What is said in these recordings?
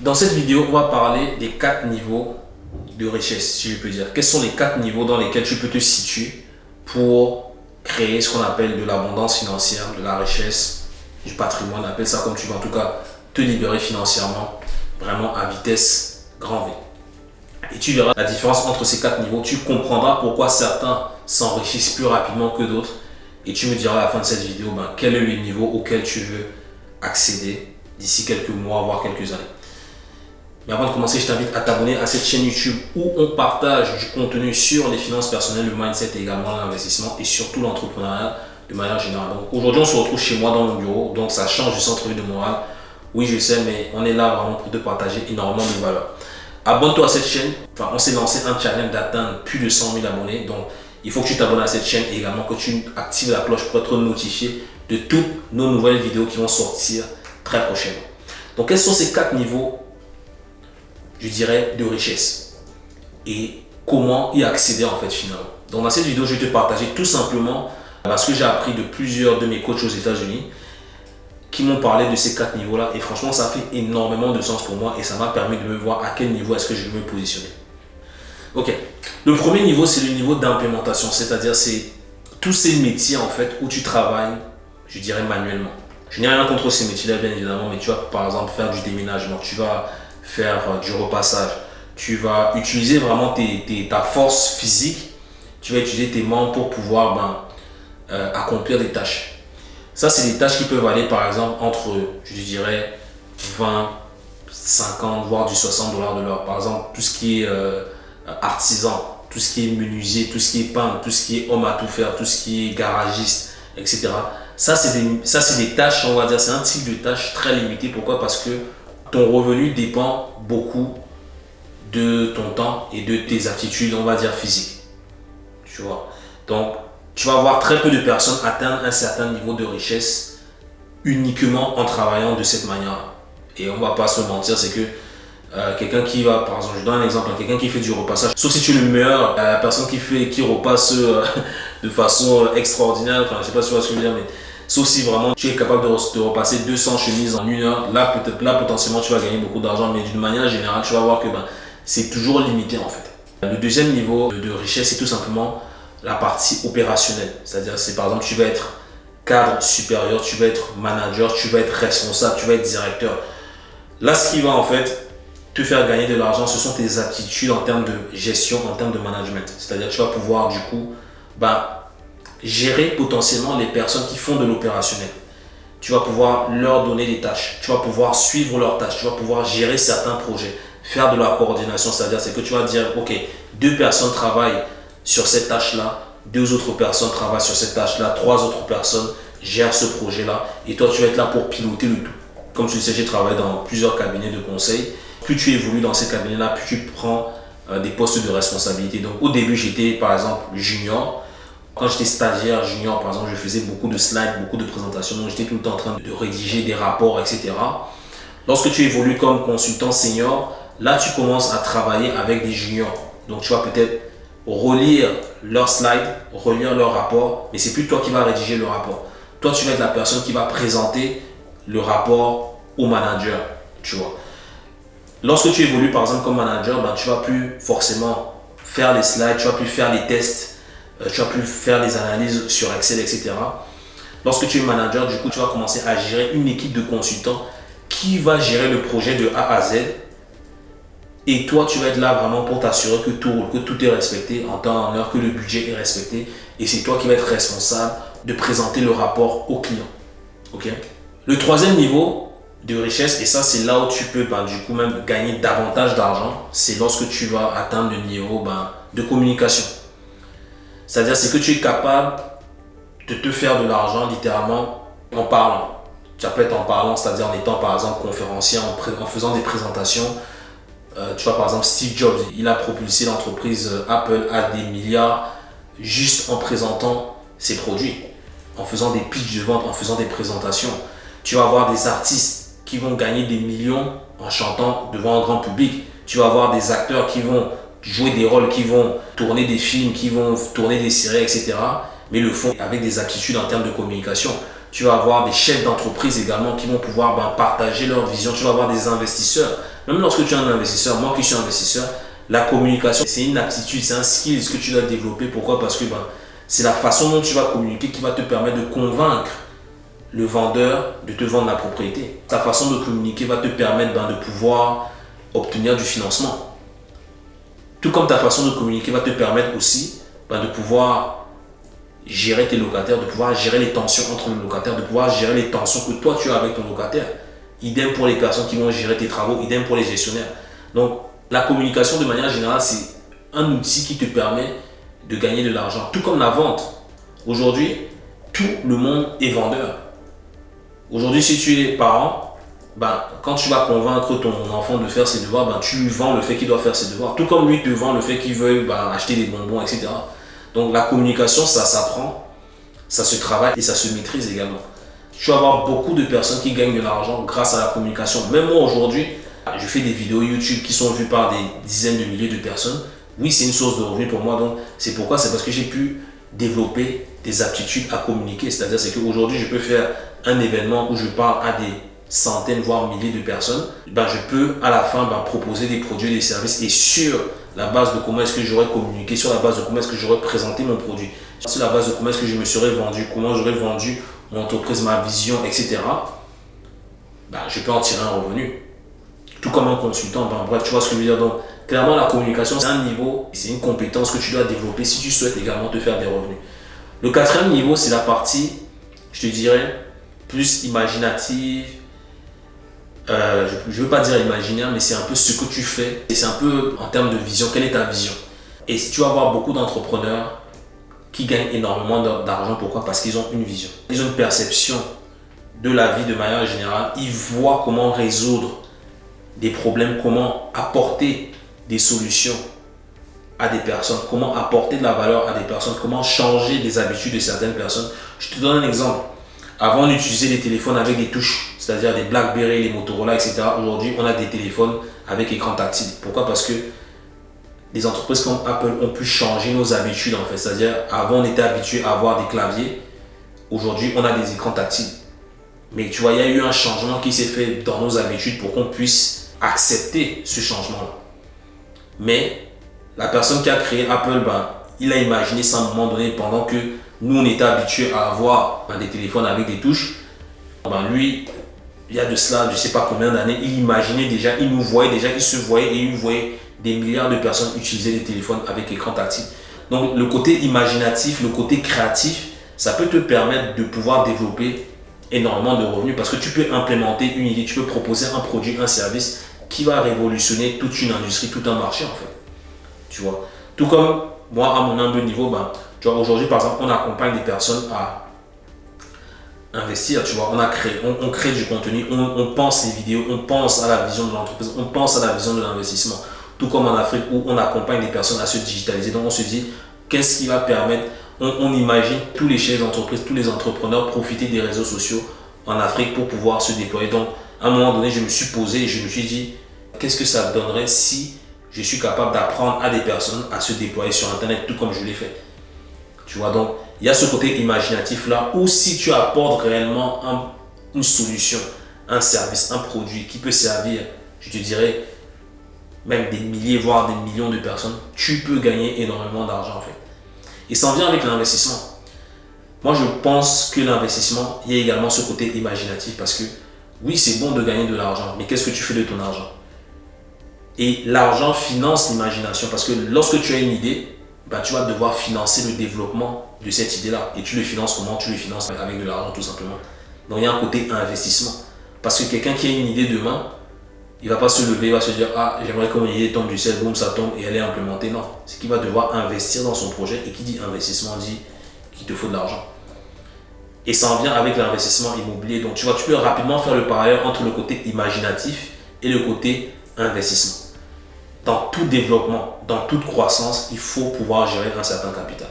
Dans cette vidéo, on va parler des quatre niveaux de richesse, si je peux dire. Quels sont les quatre niveaux dans lesquels tu peux te situer pour créer ce qu'on appelle de l'abondance financière, de la richesse, du patrimoine, appelle ça comme tu veux, en tout cas, te libérer financièrement, vraiment à vitesse grand V. Et tu verras la différence entre ces quatre niveaux. Tu comprendras pourquoi certains s'enrichissent plus rapidement que d'autres. Et tu me diras à la fin de cette vidéo ben, quel est le niveau auquel tu veux accéder d'ici quelques mois, voire quelques années. Mais avant de commencer, je t'invite à t'abonner à cette chaîne YouTube où on partage du contenu sur les finances personnelles, le mindset et également l'investissement et surtout l'entrepreneuriat de manière générale. Donc aujourd'hui, on se retrouve chez moi dans mon bureau, donc ça change du centre-ville de Montréal. Oui, je sais, mais on est là vraiment pour te partager énormément de valeur. Abonne-toi à cette chaîne. Enfin, on s'est lancé un challenge d'atteindre plus de 100 000 abonnés. Donc, il faut que tu t'abonnes à cette chaîne et également que tu actives la cloche pour être notifié de toutes nos nouvelles vidéos qui vont sortir très prochainement. Donc, quels sont ces quatre niveaux, je dirais, de richesse et comment y accéder en fait finalement. Donc, dans cette vidéo, je vais te partager tout simplement parce que j'ai appris de plusieurs de mes coachs aux États-Unis qui m'ont parlé de ces quatre niveaux-là. Et franchement, ça fait énormément de sens pour moi et ça m'a permis de me voir à quel niveau est-ce que je vais me positionner. Ok. Le premier niveau, c'est le niveau d'implémentation. C'est-à-dire, c'est tous ces métiers, en fait, où tu travailles, je dirais, manuellement. Je n'ai rien contre ces métiers-là, bien évidemment, mais tu vas, par exemple, faire du déménagement. Tu vas faire euh, du repassage. Tu vas utiliser vraiment ta force physique. Tu vas utiliser tes membres pour pouvoir ben, euh, accomplir des tâches. Ça, c'est des tâches qui peuvent aller par exemple entre, je dirais, 20, 50, voire du 60 dollars de l'heure. Par exemple, tout ce qui est euh, artisan, tout ce qui est menuisier, tout ce qui est peintre, tout ce qui est homme à tout faire, tout ce qui est garagiste, etc. Ça, c'est des, des tâches, on va dire, c'est un type de tâche très limité. Pourquoi? Parce que ton revenu dépend beaucoup de ton temps et de tes aptitudes, on va dire, physiques. Tu vois? Donc, tu vas voir très peu de personnes atteindre un certain niveau de richesse uniquement en travaillant de cette manière. Et on va pas se mentir, c'est que euh, quelqu'un qui va, par exemple, je donne un exemple, quelqu'un qui fait du repassage, sauf si tu le meilleur, la personne qui fait, qui repasse euh, de façon euh, extraordinaire, enfin je sais pas si tu vois ce que je veux dire, mais sauf si vraiment tu es capable de, de repasser 200 chemises en une heure, là peut-être là potentiellement tu vas gagner beaucoup d'argent, mais d'une manière générale tu vas voir que ben, c'est toujours limité en fait. Le deuxième niveau de richesse c'est tout simplement la partie opérationnelle. C'est-à-dire, c'est par exemple, tu vas être cadre supérieur, tu vas être manager, tu vas être responsable, tu vas être directeur. Là, ce qui va en fait te faire gagner de l'argent, ce sont tes aptitudes en termes de gestion, en termes de management. C'est-à-dire, tu vas pouvoir du coup bah, gérer potentiellement les personnes qui font de l'opérationnel. Tu vas pouvoir leur donner des tâches, tu vas pouvoir suivre leurs tâches, tu vas pouvoir gérer certains projets, faire de la coordination, c'est-à-dire c'est que tu vas dire, ok, deux personnes travaillent sur cette tâche-là, deux autres personnes travaillent sur cette tâche-là, trois autres personnes gèrent ce projet-là et toi tu vas être là pour piloter le tout. Comme tu le sais, j'ai travaillé dans plusieurs cabinets de conseil. Plus tu évolues dans ces cabinets-là, plus tu prends euh, des postes de responsabilité. Donc au début, j'étais par exemple junior. Quand j'étais stagiaire junior, par exemple, je faisais beaucoup de slides, beaucoup de présentations. Donc j'étais tout le temps en train de rédiger des rapports, etc. Lorsque tu évolues comme consultant senior, là tu commences à travailler avec des juniors. Donc tu vas peut-être relire leurs slides, relire leur rapport, mais c'est plus toi qui vas rédiger le rapport. Toi, tu vas être la personne qui va présenter le rapport au manager, tu vois. Lorsque tu évolues par exemple comme manager, ben, tu vas plus forcément faire les slides, tu vas plus faire les tests, tu vas plus faire les analyses sur Excel, etc. Lorsque tu es manager, du coup, tu vas commencer à gérer une équipe de consultants qui va gérer le projet de A à Z et toi, tu vas être là vraiment pour t'assurer que tout que tout est respecté en temps, en heure, que le budget est respecté. Et c'est toi qui vas être responsable de présenter le rapport au client. Ok? Le troisième niveau de richesse, et ça c'est là où tu peux ben, du coup même gagner davantage d'argent, c'est lorsque tu vas atteindre le niveau ben, de communication. C'est-à-dire c'est que tu es capable de te faire de l'argent littéralement en parlant. Ça peut être en parlant, c'est-à-dire en étant par exemple conférencier, en faisant des présentations, euh, tu vois, par exemple, Steve Jobs, il a propulsé l'entreprise euh, Apple à des milliards juste en présentant ses produits, en faisant des pitchs de vente, en faisant des présentations. Tu vas avoir des artistes qui vont gagner des millions en chantant devant un grand public. Tu vas avoir des acteurs qui vont jouer des rôles, qui vont tourner des films, qui vont tourner des séries, etc. Mais le font avec des aptitudes en termes de communication. Tu vas avoir des chefs d'entreprise également qui vont pouvoir ben, partager leur vision. Tu vas avoir des investisseurs Même lorsque tu es un investisseur, moi qui suis investisseur, la communication, c'est une aptitude, c'est un skill que tu dois développer. Pourquoi? Parce que ben, c'est la façon dont tu vas communiquer qui va te permettre de convaincre le vendeur de te vendre la propriété. Ta façon de communiquer va te permettre ben, de pouvoir obtenir du financement. Tout comme ta façon de communiquer va te permettre aussi ben, de pouvoir gérer tes locataires, de pouvoir gérer les tensions entre les locataires, de pouvoir gérer les tensions que toi tu as avec ton locataire. Idem pour les personnes qui vont gérer tes travaux, idem pour les gestionnaires. Donc, la communication de manière générale, c'est un outil qui te permet de gagner de l'argent. Tout comme la vente. Aujourd'hui, tout le monde est vendeur. Aujourd'hui, si tu es parent, ben, quand tu vas convaincre ton enfant de faire ses devoirs, ben, tu lui vends le fait qu'il doit faire ses devoirs. Tout comme lui te vend le fait qu'il veut ben, acheter des bonbons, etc. Donc la communication, ça s'apprend, ça se travaille et ça se maîtrise également. Tu vas avoir beaucoup de personnes qui gagnent de l'argent grâce à la communication. Même moi aujourd'hui, je fais des vidéos YouTube qui sont vues par des dizaines de milliers de personnes. Oui, c'est une source de revenus pour moi. Donc c'est pourquoi? C'est parce que j'ai pu développer des aptitudes à communiquer. C'est-à-dire c'est qu'aujourd'hui, je peux faire un événement où je parle à des centaines, voire milliers de personnes. Ben, je peux à la fin ben, proposer des produits, des services et sur la base de comment est-ce que j'aurais communiqué, sur la base de comment est-ce que j'aurais présenté mon produit, sur la base de comment est-ce que je me serais vendu, comment j'aurais vendu mon entreprise, ma vision, etc. Ben, je peux en tirer un revenu. Tout comme un consultant, ben, bref, tu vois ce que je veux dire. Donc, clairement, la communication, c'est un niveau, c'est une compétence que tu dois développer si tu souhaites également te faire des revenus. Le quatrième niveau, c'est la partie, je te dirais, plus imaginative, euh, je ne veux pas dire imaginaire, mais c'est un peu ce que tu fais. Et c'est un peu en termes de vision, quelle est ta vision? Et si tu vas voir beaucoup d'entrepreneurs qui gagnent énormément d'argent, pourquoi? Parce qu'ils ont une vision. Ils ont une perception de la vie de manière générale. Ils voient comment résoudre des problèmes, comment apporter des solutions à des personnes, comment apporter de la valeur à des personnes, comment changer des habitudes de certaines personnes. Je te donne un exemple. Avant, on utilisait des téléphones avec des touches, c'est-à-dire des BlackBerry, les Motorola, etc. Aujourd'hui, on a des téléphones avec écran tactile. Pourquoi? Parce que les entreprises comme Apple ont pu changer nos habitudes en fait. C'est-à-dire, avant, on était habitué à avoir des claviers. Aujourd'hui, on a des écrans tactiles. Mais tu vois, il y a eu un changement qui s'est fait dans nos habitudes pour qu'on puisse accepter ce changement-là. Mais la personne qui a créé Apple, ben, il a imaginé ça à un moment donné pendant que nous, on était habitués à avoir ben, des téléphones avec des touches. Ben, lui, il y a de cela, je ne sais pas combien d'années, il imaginait déjà, il nous voyait déjà, il se voyait et il voyait des milliards de personnes utiliser des téléphones avec écran tactile. Donc, le côté imaginatif, le côté créatif, ça peut te permettre de pouvoir développer énormément de revenus parce que tu peux implémenter une idée, tu peux proposer un produit, un service qui va révolutionner toute une industrie, tout un marché en fait. Tu vois? Tout comme moi, à mon humble niveau, ben, aujourd'hui, par exemple, on accompagne des personnes à investir, tu vois, on a créé, on, crée du contenu, on, pense les vidéos, on pense à la vision de l'entreprise, on pense à la vision de l'investissement. Tout comme en Afrique où on accompagne des personnes à se digitaliser. Donc on se dit, qu'est-ce qui va permettre, on, imagine tous les chefs d'entreprise, tous les entrepreneurs profiter des réseaux sociaux en Afrique pour pouvoir se déployer. Donc à un moment donné, je me suis posé et je me suis dit, qu'est-ce que ça donnerait si je suis capable d'apprendre à des personnes à se déployer sur Internet tout comme je l'ai fait. Tu vois, donc, il y a ce côté imaginatif là où si tu apportes réellement une solution, un service, un produit qui peut servir, je te dirais, même des milliers, voire des millions de personnes, tu peux gagner énormément d'argent en fait. Et ça en vient avec l'investissement. Moi, je pense que l'investissement, il y a également ce côté imaginatif parce que oui, c'est bon de gagner de l'argent, mais qu'est-ce que tu fais de ton argent? Et l'argent finance l'imagination parce que lorsque tu as une idée, bah, tu vas devoir financer le développement de cette idée-là. Et tu le finances comment? Tu le finances avec de l'argent tout simplement. Donc il y a un côté investissement. Parce que quelqu'un qui a une idée demain, il ne va pas se lever, il va se dire Ah, j'aimerais que mon idée tombe du ciel, boum, ça tombe et elle est implémentée. Non. C'est qu'il va devoir investir dans son projet. Et qui dit investissement dit qu'il te faut de l'argent. Et ça en vient avec l'investissement immobilier. Donc tu vois, tu peux rapidement faire le parallèle entre le côté imaginatif et le côté investissement dans tout développement, dans toute croissance, il faut pouvoir gérer un certain capital.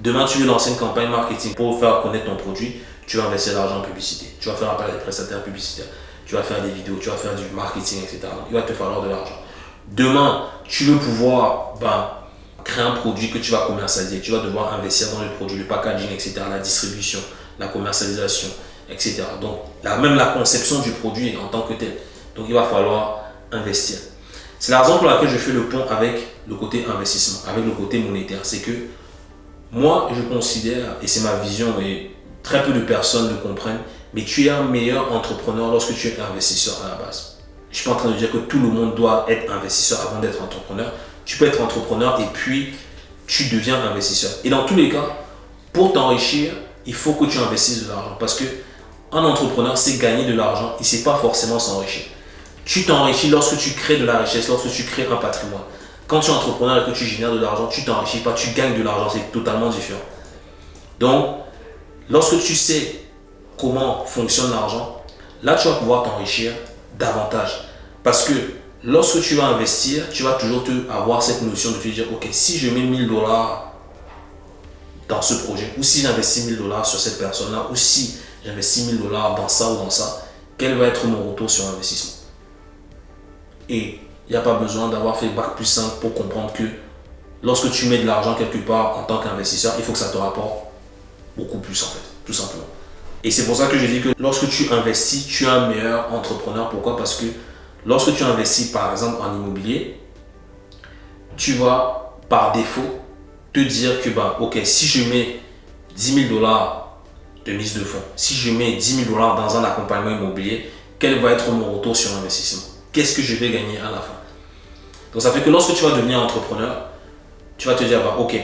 Demain, tu veux lancer une campagne marketing pour faire connaître ton produit, tu vas investir l'argent en publicité. Tu vas faire appel à des prestataires publicitaires. Tu vas faire des vidéos, tu vas faire du marketing, etc. il va te falloir de l'argent. Demain, tu veux pouvoir ben, créer un produit que tu vas commercialiser. Tu vas devoir investir dans le produit, le packaging, etc. La distribution, la commercialisation, etc. Donc, même la conception du produit en tant que tel. Donc, il va falloir investir. C'est la raison pour laquelle je fais le pont avec le côté investissement, avec le côté monétaire. C'est que moi, je considère, et c'est ma vision, et très peu de personnes le comprennent, mais tu es un meilleur entrepreneur lorsque tu es investisseur à la base. Je suis pas en train de dire que tout le monde doit être investisseur avant d'être entrepreneur. Tu peux être entrepreneur et puis tu deviens investisseur. Et dans tous les cas, pour t'enrichir, il faut que tu investisses de l'argent. Parce que un entrepreneur, c'est gagner de l'argent, il ne sait pas forcément s'enrichir. Tu t'enrichis lorsque tu crées de la richesse, lorsque tu crées un patrimoine. Quand tu es entrepreneur et que tu génères de l'argent, tu t'enrichis pas, tu gagnes de l'argent, c'est totalement différent. Donc, lorsque tu sais comment fonctionne l'argent, là tu vas pouvoir t'enrichir davantage. Parce que lorsque tu vas investir, tu vas toujours te, avoir cette notion de te dire, ok, si je mets 1000 dollars dans ce projet, ou si j'investis 1000 dollars sur cette personne-là, ou si j'investis 1000 dollars dans ça ou dans ça, quel va être mon retour sur investissement? Et il n'y a pas besoin d'avoir fait bac plus simple pour comprendre que lorsque tu mets de l'argent quelque part en tant qu'investisseur, il faut que ça te rapporte beaucoup plus en fait, tout simplement. Et c'est pour ça que je dis que lorsque tu investis, tu es un meilleur entrepreneur. Pourquoi? Parce que lorsque tu investis par exemple en immobilier, tu vas par défaut te dire que bah, ok, si je mets 10 000 dollars de mise de fonds, si je mets 10 000 dollars dans un accompagnement immobilier, quel va être mon retour sur investissement? Qu'est-ce que je vais gagner à la fin? Donc ça fait que lorsque tu vas devenir entrepreneur, tu vas te dire bah, ok,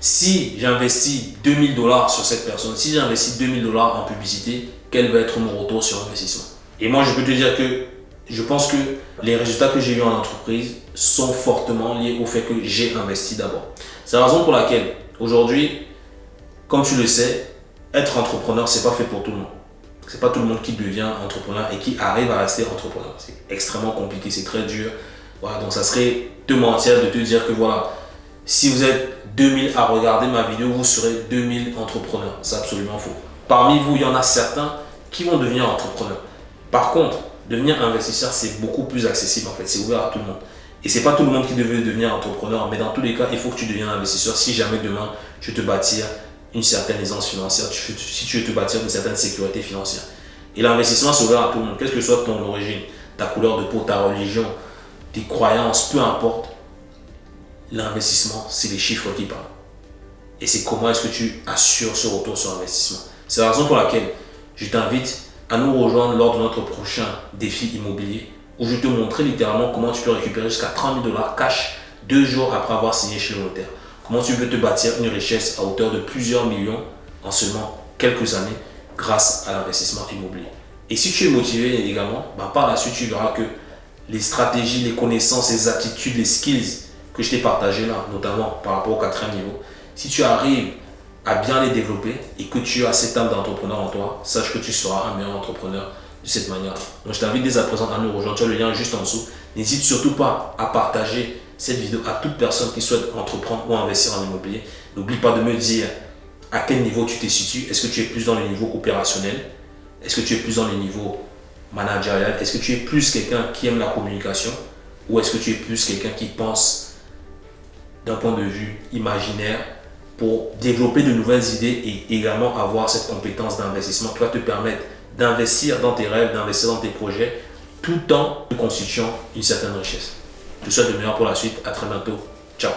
si j'investis 2000 dollars sur cette personne, si j'investis 2000 dollars en publicité, quel va être mon retour sur investissement? Et moi, je peux te dire que je pense que les résultats que j'ai eu en entreprise sont fortement liés au fait que j'ai investi d'abord. C'est la raison pour laquelle aujourd'hui, comme tu le sais, être entrepreneur, c'est pas fait pour tout le monde. C'est pas tout le monde qui devient entrepreneur et qui arrive à rester entrepreneur. C'est extrêmement compliqué, c'est très dur. Voilà, donc ça serait te mentir de te dire que voilà, si vous êtes 2000 à regarder ma vidéo, vous serez 2000 entrepreneurs. C'est absolument faux. Parmi vous, il y en a certains qui vont devenir entrepreneurs. Par contre, devenir investisseur, c'est beaucoup plus accessible en fait. C'est ouvert à tout le monde. Et c'est pas tout le monde qui devait devenir entrepreneur, mais dans tous les cas, il faut que tu deviennes investisseur si jamais demain tu te bâtir une certaine aisance financière, si tu veux te bâtir une certaine sécurité financière. Et l'investissement, c'est ouvert à tout le monde, quelle que soit ton origine, ta couleur de peau, ta religion, tes croyances, peu importe l'investissement, c'est les chiffres qui parlent. Et c'est comment est-ce que tu assures ce retour sur investissement. C'est la raison pour laquelle je t'invite à nous rejoindre lors de notre prochain défi immobilier où je te montrer littéralement comment tu peux récupérer jusqu'à 30 000 dollars cash deux jours après avoir signé chez le notaire. Comment tu peux te bâtir une richesse à hauteur de plusieurs millions en seulement quelques années grâce à l'investissement immobilier? Et si tu es motivé également, bah, par la suite, tu verras que les stratégies, les connaissances, les aptitudes, les skills que je t'ai partagé là, notamment par rapport au quatrième niveau, si tu arrives à bien les développer et que tu as cette âme d'entrepreneur en toi, sache que tu seras un meilleur entrepreneur de cette manière. Donc je t'invite dès à présent à nous rejoindre. Tu as le lien juste en dessous. N'hésite surtout pas à partager cette vidéo à toute personne qui souhaite entreprendre ou investir en immobilier. N'oublie pas de me dire à quel niveau tu te situes. Est-ce que tu es plus dans le niveau opérationnel Est-ce que tu es plus dans le niveau managérial? Est-ce que tu es plus quelqu'un qui aime la communication? Ou est-ce que tu es plus quelqu'un qui pense d'un point de vue imaginaire pour développer de nouvelles idées et également avoir cette compétence d'investissement qui va te permettre d'investir dans tes rêves, d'investir dans tes projets, tout en constituant une certaine richesse? Je te souhaite le meilleur pour la suite. À très bientôt. Ciao